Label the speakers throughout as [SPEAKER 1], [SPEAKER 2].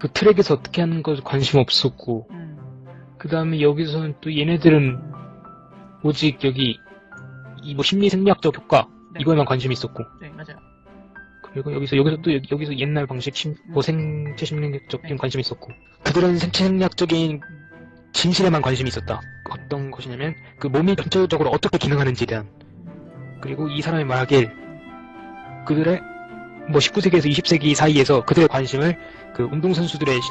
[SPEAKER 1] 그 트랙에서 어떻게 하는 거 관심 없었고
[SPEAKER 2] 음.
[SPEAKER 1] 그 다음에 여기서는 또 얘네들은 오직 여기 이 뭐 심리 생리학적 효과
[SPEAKER 2] 네.
[SPEAKER 1] 이거에만 관심이 있었고
[SPEAKER 2] 네, 맞아요.
[SPEAKER 1] 그리고 여기서 여기서 또 여기, 여기서 옛날 방식 심, 뭐 생체 심리학적인 관심이 있었고 그들은 생체 심리학적인 진실에만 관심이 있었다. 어떤 것이냐면 그 몸이 전체적으로 어떻게 기능하는지에 대한 그리고 이 사람이 말하길 그들의 뭐 19세기에서 20세기 사이에서 그들의 관심을 그 운동선수들의 시-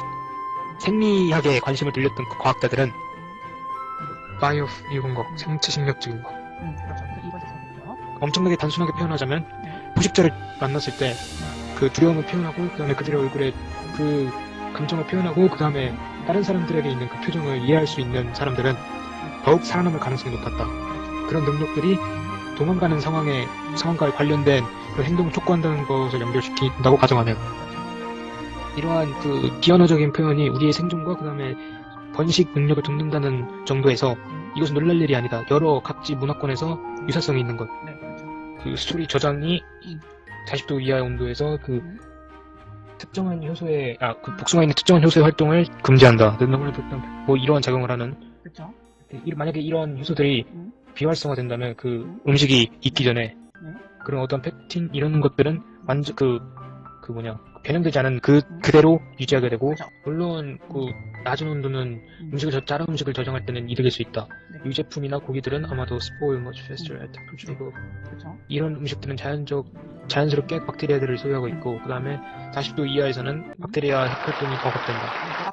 [SPEAKER 1] 생리학에 관심을 들렸던 그 과학자들은 바이오 이건 거 생체 심리학적인 거
[SPEAKER 2] 음, 그렇죠.
[SPEAKER 1] 엄청나게 단순하게 표현하자면
[SPEAKER 2] 네.
[SPEAKER 1] 부식자를 만났을 때 그 두려움을 표현하고 그 다음에 그들의 얼굴에 그 감정을 표현하고 그 다음에 다른 사람들에게 있는 그 표정을 이해할 수 있는 사람들은 더욱 살아남을 가능성이 높았다. 그런 능력들이 도망가는 상황에 상황과 관련된 그 행동을 촉구한다는 것을 연결시킨다고 가정하면 이러한 그 비언어적인 표현이 우리의 생존과 그 다음에 번식 능력을 돕는다는 정도에서 이것은 놀랄 일이 아니다. 여러 각지 문화권에서 유사성이 있는 것.
[SPEAKER 2] 네, 그렇죠.
[SPEAKER 1] 그 스토리 저장이 40도 이하의 온도에서 그 특정한 효소의 아 그 복숭아 있는 특정한 효소의 활동을 금지한다. 뭐 이러한 작용을 하는
[SPEAKER 2] 그렇죠.
[SPEAKER 1] 이- 만약에 이런 효소들이
[SPEAKER 2] 음.
[SPEAKER 1] 비활성화된다면 그 음 식이 익기 전에
[SPEAKER 2] 네.
[SPEAKER 1] 그런 어떤 팩틴 이런 것들은 완전 그그 뭐냐 변형되지 않은 그 그대로 유지하게 되고. 물론 그 낮은 온도는
[SPEAKER 2] 음.
[SPEAKER 1] 음식을 저 다른 음식을 저장할 때는 이득일 수 있다.
[SPEAKER 2] 네.
[SPEAKER 1] 유제품이나 고기들은 아마도 spoil much faster at temperature above
[SPEAKER 2] 그렇죠.
[SPEAKER 1] 이런 음식들은 자연적, 자연스럽게 박테리아들을 소유하고 있고, 그 다음에 40도 이하에서는 박테리아 억압된다.
[SPEAKER 2] 네,